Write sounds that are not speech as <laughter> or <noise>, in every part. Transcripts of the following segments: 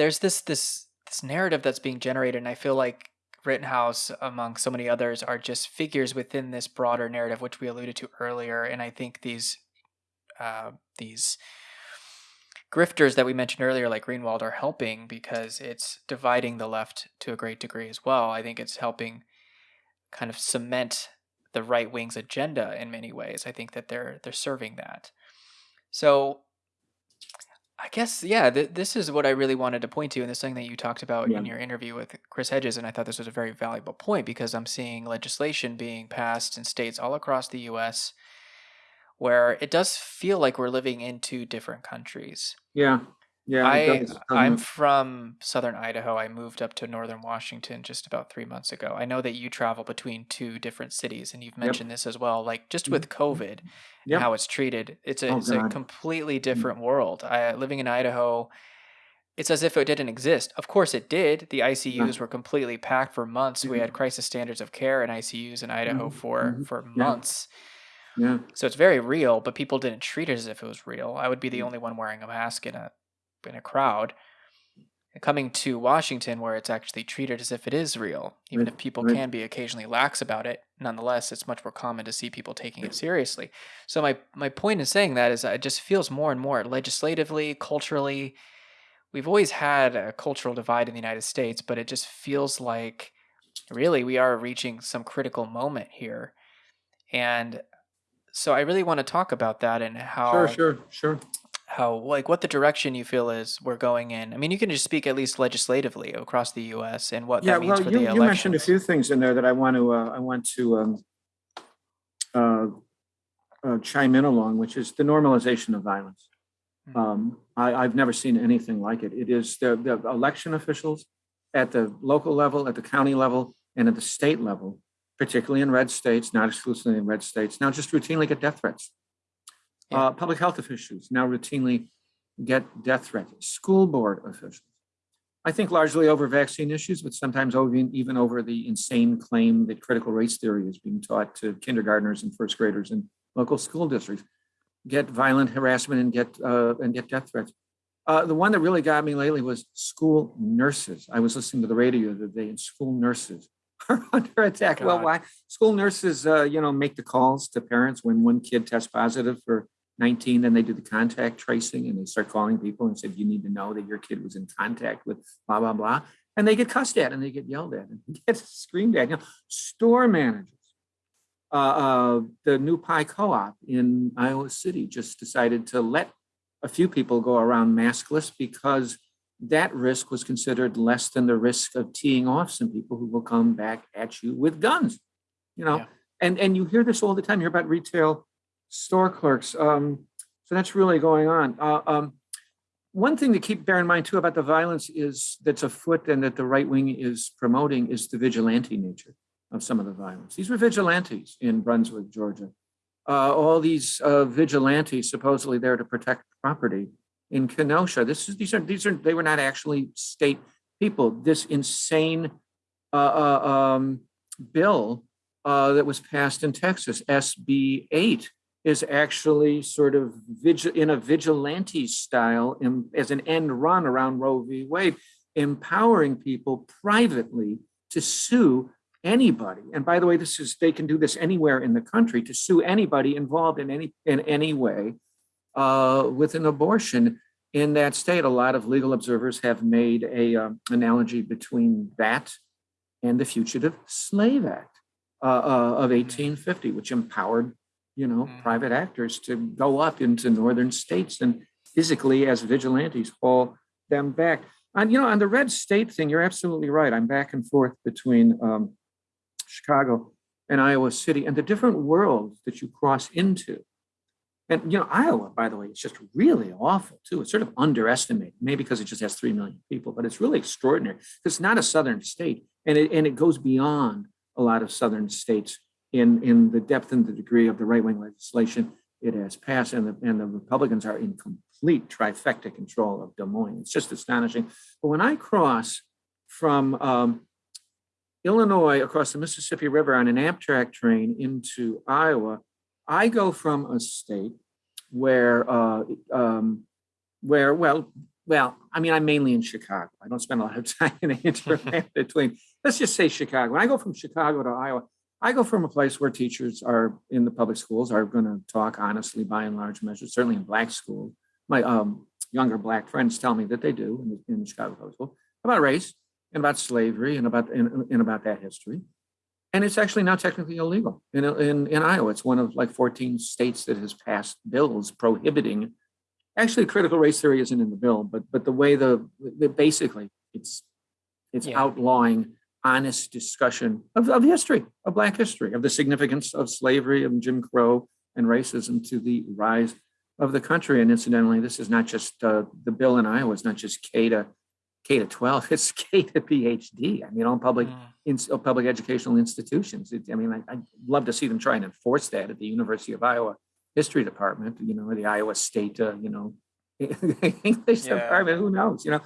there's this this this narrative that's being generated, and I feel like Rittenhouse, among so many others, are just figures within this broader narrative, which we alluded to earlier. And I think these uh, these grifters that we mentioned earlier, like Greenwald, are helping because it's dividing the left to a great degree as well. I think it's helping kind of cement the right wing's agenda in many ways. I think that they're they're serving that. So I guess yeah, th- this is what I really wanted to point to, and this thing that you talked about Yeah. in your interview with Chris Hedges, and I thought this was a very valuable point because I'm seeing legislation being passed in states all across the U.S. where it does feel like we're living in two different countries. Yeah, yeah. I. I'm from southern Idaho. I moved up to northern Washington just about three months ago. I know that you travel between two different cities, and you've Yep. mentioned this as well. Like just Mhm. with COVID and Yep. how it's treated, it's a Oh, it's a completely Mm. different world. I, living in Idaho, it's as if it didn't exist. Of course, it did. The Yeah. ICUs were completely packed for months. We had crisis standards of care in ICUs in Idaho Mhm, for mhm. for Yeah. months. Yeah. So it's very real, but people didn't treat it as if it was real. I would be the Mm. only one wearing a mask in a in a crowd. Coming to Washington, where it's actually treated as if it is real, even Right. if people Right. can be occasionally lax about it, nonetheless, it's much more common to see people taking it seriously. So my my point in saying that is, it just feels more and more legislatively, culturally. We've always had a cultural divide in the United States, but it just feels like really we are reaching some critical moment here, and so I really want to talk about that and how Sure, sure, sure. How like what the direction you feel is we're going in. I mean, you can just speak at least legislatively across the U.S. and what Yeah, that means well, for you, the you mentioned a few things in there that I want to, uh, I want to um, uh, uh, chime in along, which is the normalization of violence. Mhm. Um, I, I've never seen anything like it. It is the, the election officials at the local level, at the county level, and at the state level, particularly in red states, not exclusively in red states, now just routinely get death threats. Yeah. Uh, public health officials now routinely get death threats. School board officials. I think largely over vaccine issues, but sometimes over, even over the insane claim that critical race theory is being taught to kindergartners and first graders in local school districts. Get violent harassment and get uh, and get death threats. Uh, the one that really got me lately was school nurses. I was listening to the radio the other day, and school nurses <laughs> are under attack. Well, why? School nurses, uh, you know, make the calls to parents when one kid tests positive for 19, then they do the contact tracing and they start calling people and said, you need to know that your kid was in contact with blah, blah, blah. And they get cussed at and they get yelled at and <laughs> get screamed at. You know, store managers. Uh, uh, the New Pi co-op in Iowa City just decided to let a few people go around maskless because that risk was considered less than the risk of teeing off some people who will come back at you with guns. You know, Yeah. and and you hear this all the time. You hear about retail store clerks. Um, so that's really going on. Uh, um, one thing to keep bear in mind too about the violence is that's afoot and that the right wing is promoting is the vigilante nature of some of the violence. These were vigilantes in Brunswick, Georgia. Uh, all these uh, vigilantes supposedly there to protect property in Kenosha. This is these are these are they were not actually state people. This insane uh, uh, um, bill uh, that was passed in Texas, SB 8, is actually sort of vigil- in a vigilante style in, as an end run around Roe v. Wade, empowering people privately to sue anybody. And by the way, this is they can do this anywhere in the country to sue anybody involved in any in any way uh, with an abortion in that state. A lot of legal observers have made a um, analogy between that and the Fugitive Slave Act uh, uh, of 1850, which empowered, you know, Mhm. private actors to go up into northern states and physically, as vigilantes, haul them back. And you know, on the red state thing, you're absolutely right. I'm back and forth between um, Chicago and Iowa City, and the different worlds that you cross into. And you know, Iowa, by the way, is just really awful too. It's sort of underestimated, maybe because it just has three million people, but it's really extraordinary. Because it's not a southern state, and it and it goes beyond a lot of southern states in in the depth and the degree of the right wing legislation it has passed, and the and the Republicans are in complete trifecta control of Des Moines. It's just astonishing. But when I cross from um, Illinois across the Mississippi River on an Amtrak train into Iowa, I go from a state where, uh, um, where well, well, I mean, I'm mainly in Chicago. I don't spend a lot of <laughs> time in the <laughs> interland between, let's just say Chicago. When I go from Chicago to Iowa, I go from a place where teachers are in the public schools are going to talk honestly by and large measure, certainly in black schools. My um, younger black friends tell me that they do in, the, in Chicago public school about race and about slavery and about and, and about that history. And it's actually now technically illegal in, in, in Iowa. It's one of like 14 states that has passed bills prohibiting. Actually, critical race theory isn't in the bill, but but the way the, the basically it's it's Yeah. outlawing honest discussion of, of history, of Black history, of the significance of slavery and Jim Crow and racism to the rise of the country. And incidentally, this is not just uh, the bill in Iowa. It's not just K to K to 12. <laughs> It's K to PhD. I mean, all public Mm. in public educational institutions. It, I mean, I, I'd love to see them try and enforce that at the University of Iowa History Department, you know, or the Iowa State, uh, you know, <laughs> English Yeah. Department. Who knows? You know.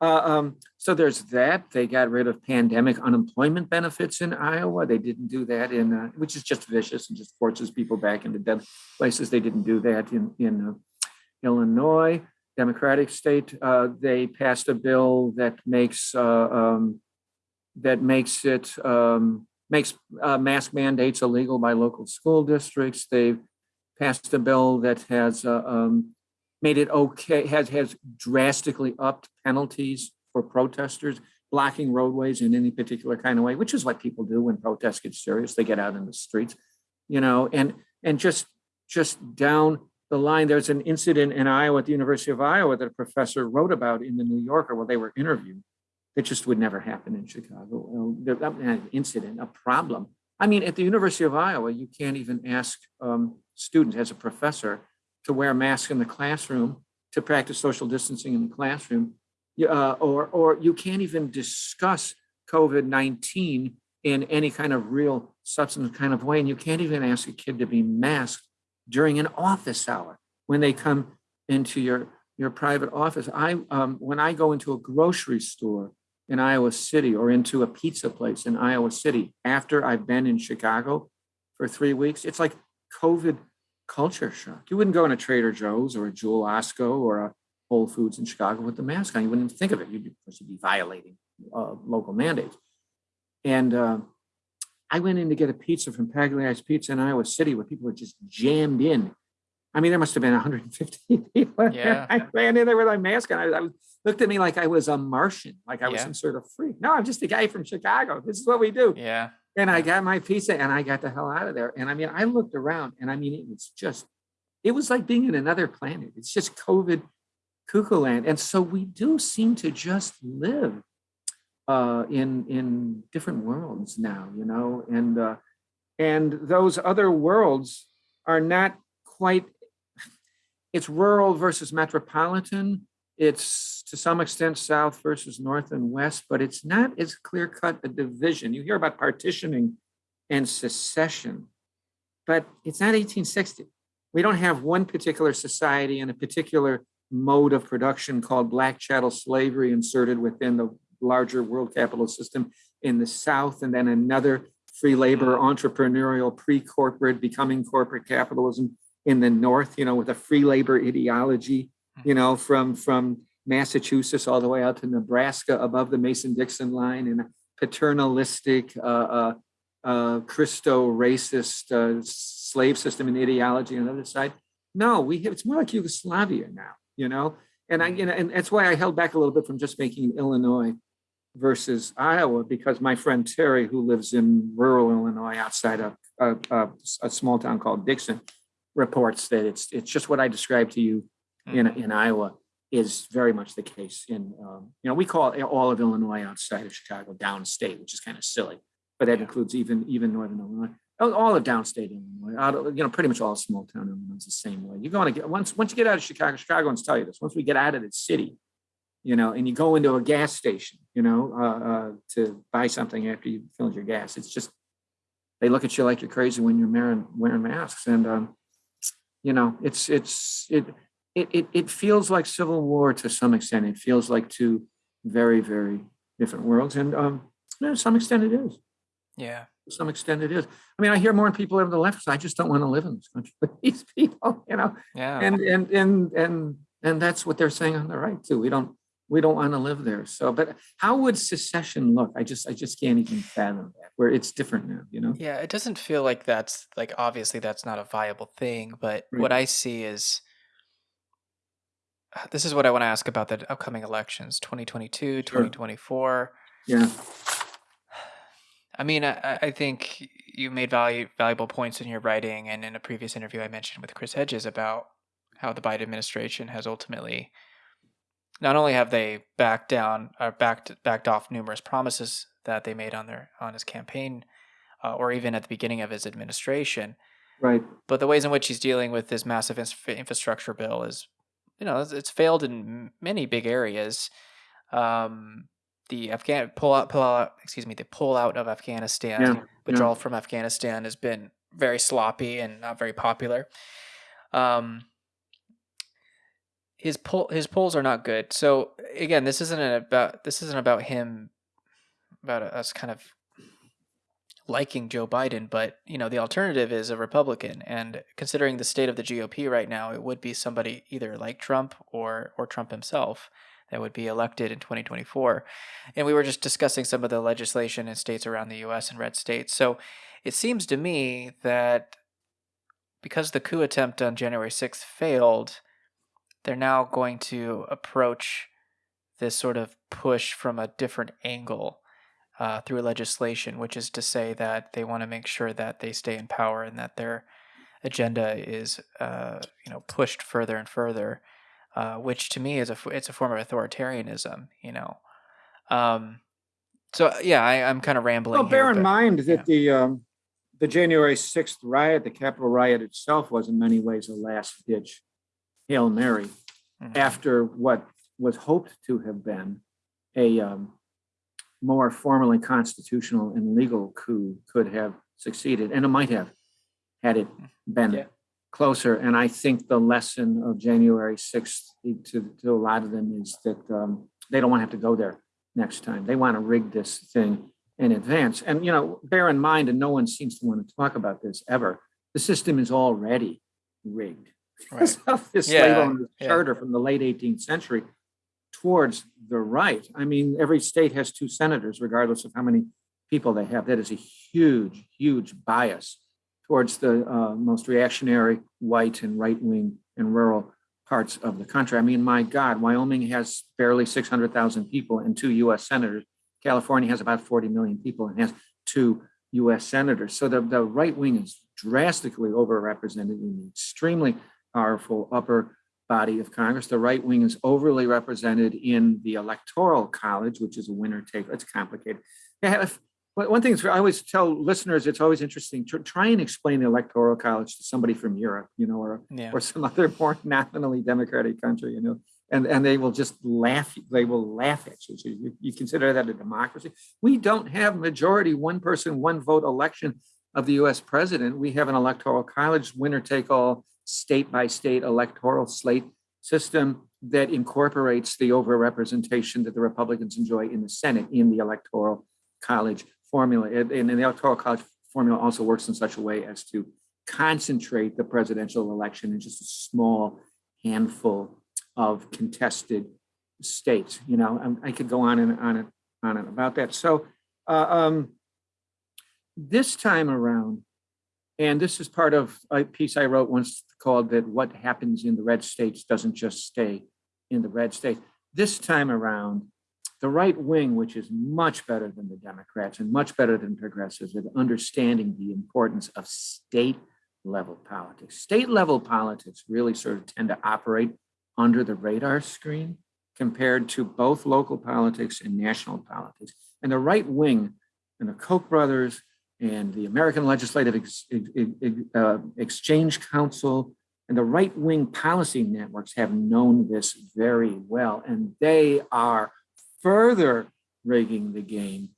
Uh, um, so there's that. They got rid of pandemic unemployment benefits in Iowa. They didn't do that in, uh, which is just vicious and just forces people back into dead places. They didn't do that in in uh, Illinois. Democratic state, uh, they passed a bill that makes uh, um, that makes it um, makes uh, mask mandates illegal by local school districts. They've passed a bill that has uh, um, made it okay has has drastically upped penalties for protesters blocking roadways in any particular kind of way, which is what people do when protests get serious. They get out in the streets, you know, and and just just down the line, there's an incident in Iowa at the University of Iowa that a professor wrote about in the New Yorker where they were interviewed. It just would never happen in Chicago. An incident, a problem. I mean, at the University of Iowa, you can't even ask um, students as a professor to wear masks in the classroom, to practice social distancing in the classroom, uh, or or you can't even discuss COVID nineteen in any kind of real substantive kind of way, and you can't even ask a kid to be masked during an office hour when they come into your your private office. I um, when I go into a grocery store in Iowa City or into a pizza place in Iowa City after I've been in Chicago for three weeks, it's like COVID culture shock. You wouldn't go in a Trader Joe's or a Jewel Osco or a Whole Foods in Chicago with the mask on. You wouldn't even think of it. You'd be, of course, you'd be violating uh, local mandates. And uh, I went in to get a pizza from Pagliai's Pizza in Iowa City where people were just jammed in. I mean, there must have been 150 <laughs> people. Yeah. I ran in there with my mask on. I, I looked at me like I was a Martian, like I was Yeah. some sort of freak. No, I'm just a guy from Chicago. This is what we do. Yeah. And I got my pizza and I got the hell out of there. And I mean, I looked around and I mean, it was just, it was like being in another planet. It's just COVID cuckoo land. And so we do seem to just live uh, in in different worlds now, you know, and uh, and those other worlds are not quite. It's rural versus metropolitan. It's to some extent south versus north and west, but it's not as clear cut a division. You hear about partitioning and secession, but it's not 1860. We don't have one particular society and a particular mode of production called black chattel slavery inserted within the larger world capitalist system in the South, and then another free labor hmm. entrepreneurial pre-corporate becoming corporate capitalism in the North, you know, with a free labor ideology, you know, from from Massachusetts all the way out to Nebraska above the Mason-Dixon line and paternalistic uh, uh, uh, Christo-racist uh, slave system and ideology on the other side. No, we have, it's more like Yugoslavia now, you know? And I, you know, and that's why I held back a little bit from just making Illinois versus Iowa, because my friend Terry, who lives in rural Illinois outside of a, a, a small town called Dixon, reports that it's, it's just what I described to you in, Mhm. in Iowa is very much the case in, um, you know, we call all of Illinois outside of Chicago downstate, which is kind of silly, but that Yeah. includes even, even northern Illinois. All all of downstate Illinois, out of, you know, pretty much all small town Illinois is the same way. You're going to get, once, once you get out of Chicago, Chicagoans tell you this, once we get out of the city, you know, and you go into a gas station, you know, uh, uh, to buy something after you filled your gas, it's just, they look at you like you're crazy when you're wearing, wearing masks. And, um, you know, it's, it's, it, it, it, it feels like civil war to some extent. It feels like two very, very different worlds. And, um, you know, to some extent it is Yeah. to some extent it is. I mean, I hear more people on the left. say, I just don't want to live in this country with <laughs> these people, you know. Yeah. And and and and And that's what they're saying on the right too. We don't, we don't want to live there. So, but how would secession look? I just, I just can't even fathom that, where it's different now, you know? Yeah, it doesn't feel like that's like obviously that's not a viable thing, but Right. what I see is <sighs> this is what I want to ask about the upcoming elections 2022, 2024. Yeah, I mean, I, I- I think you made value, valuable points in your writing and in a previous interview I mentioned with Chris Hedges about how the Biden administration has ultimately not only have they backed down or backed backed off numerous promises that they made on their on his campaign uh, or even at the beginning of his administration, right. but the ways in which he's dealing with this massive infrastructure bill is, you know, it's, failed in many big areas. Um, the Afghan pull out, pull out, excuse me, the pull out of Afghanistan, Yeah, withdrawal from Afghanistan has been very sloppy and not very popular. Um, his pull, his polls are not good. So again, this isn't about this isn't about him, about us kind of liking Joe Biden, but you know the alternative is a Republican, and considering the state of the GOP right now, it would be somebody either like Trump or or Trump himself that would be elected in 2024. And we were just discussing some of the legislation in states around the U.S. and red states. So it seems to me that because the coup attempt on January 6th failed, they're now going to approach this sort of push from a different angle uh, through legislation, which is to say that they want to make sure that they stay in power and that their agenda is, uh, you know, pushed further and further. Uh, which to me is a f- it's a form of authoritarianism, you know. Um, so yeah, I, I'm kind of rambling. Well, bear here, in but- mind that the, um, the January sixth riot, the Capitol riot itself was in many ways a last ditch Hail Mary Mhm. after what was hoped to have been a, um, more formally constitutional and legal coup could have succeeded, and it might have, had it been Yeah. closer. And I think the lesson of January sixth to, to a lot of them is that, um, they don't want to have to go there next time. They want to rig this thing in advance. And, you know, bear in mind, and no one seems to want to talk about this ever, the system is already rigged. <laughs> Right. this Yeah, slave owner's yeah. charter from the late 18th century towards the right. I mean, every state has two senators, regardless of how many people they have. That is a huge, huge bias towards the uh, most reactionary, white and right-wing and rural parts of the country. I mean, my God, Wyoming has barely 600,000 people and two US senators. California has about 40 million people and has two US senators. So the, the right wing is drastically overrepresented in the extremely powerful upper body of Congress. The right wing is overly represented in the electoral college, which is a winner take. It's complicated. Yeah, one thing is, I always tell listeners, it's always interesting to try and explain the electoral college to somebody from Europe, you know, or Yeah. or some other more <laughs> nominally democratic country, you know, and, and they will just laugh, they will laugh at you. So you, you consider that a democracy? We don't have majority, one person, one vote election of the US president. We have an electoral college, winner take all, state by state electoral slate system that incorporates the overrepresentation that the Republicans enjoy in the Senate in the electoral college formula. And, and the electoral college formula also works in such a way as to concentrate the presidential election in just a small handful of contested states. You know, um, I could go on and on and on and about that. So uh, um, this time around, and this is part of a piece I wrote once called that what happens in the red states doesn't just stay in the red states. This time around, the right wing, which is much better than the Democrats and much better than progressives at understanding the importance of state level politics. State level politics really sort of tend to operate under the radar screen compared to both local politics and national politics. And the right wing and the Koch brothers and the American Legislative Ex- uh, Exchange Council and the right wing policy networks have known this very well. And they are further rigging the game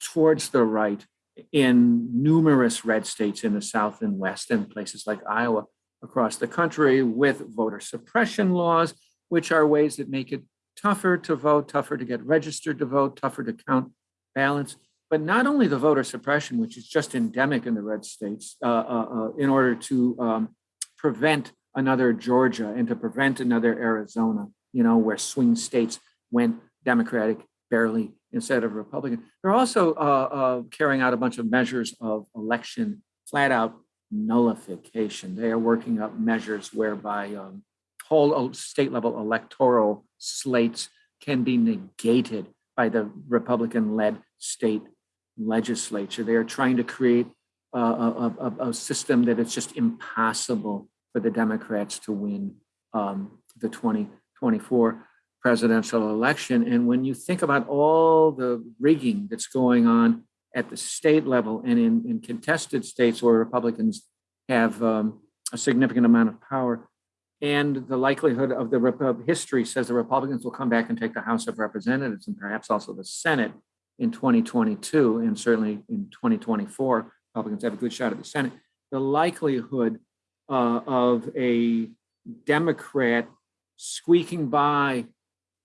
towards the right in numerous red states in the South and West and places like Iowa across the country with voter suppression laws, which are ways that make it tougher to vote, tougher to get registered to vote, tougher to count ballots. But not only the voter suppression, which is just endemic in the red states, uh, uh, uh, in order to um, prevent another Georgia and to prevent another Arizona, you know, where swing states went Democratic barely instead of Republican. They're also uh, uh, carrying out a bunch of measures of election flat out nullification. They are working up measures whereby um, whole state level electoral slates can be negated by the Republican led state legislature. They are trying to create a, a, a, a system that it's just impossible for the Democrats to win um, the 2024 presidential election. And when you think about all the rigging that's going on at the state level and in, in contested states where Republicans have um, a significant amount of power, and the likelihood of the of history says the Republicans will come back and take the House of Representatives and perhaps also the Senate in 2022 and certainly in 2024. Republicans have a good shot at the Senate. The likelihood uh, of a Democrat squeaking by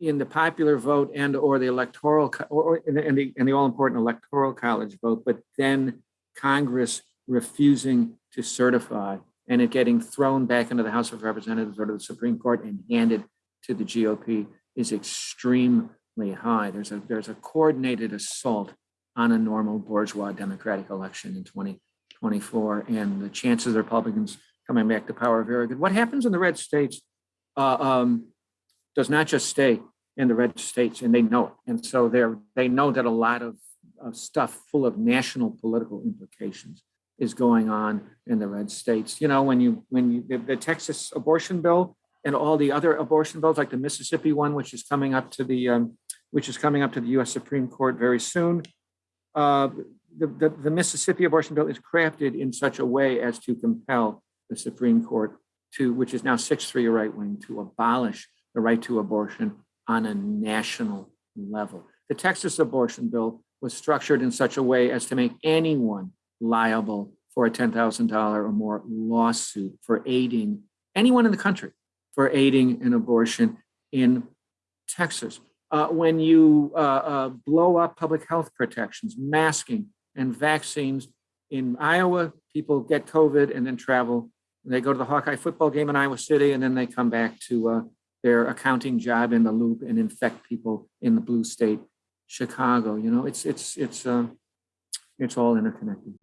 in the popular vote and or the electoral or, or the, in the in the all important electoral college vote, but then Congress refusing to certify and it getting thrown back into the House of Representatives or to the Supreme Court and handed to the GOP is extremely high. There's a there's a coordinated assault on a normal bourgeois democratic election in 2024, and the chances of the Republicans coming back to power are very good. What happens in the red states uh, um, does not just stay in the red states, and they know it. And so they're they know that a lot of, of stuff full of national political implications is going on in the red states. You know, when you when you the, the Texas abortion bill and all the other abortion bills, like the Mississippi one, which is coming up to the um, which is coming up to the U.S. Supreme Court very soon. Uh, the, the, the Mississippi abortion bill is crafted in such a way as to compel the Supreme Court to, which is now 6-3 right wing, to abolish the right to abortion on a national level. The Texas abortion bill was structured in such a way as to make anyone liable for a $10,000 or more lawsuit for aiding anyone in the country for aiding an abortion in Texas. Uh, when you uh, uh, blow up public health protections, masking, and vaccines in Iowa, people get COVID and then travel. They go to the Hawkeye football game in Iowa City, and then they come back to uh, their accounting job in the loop and infect people in the blue state, Chicago. You know, it's it's it's uh, it's all interconnected.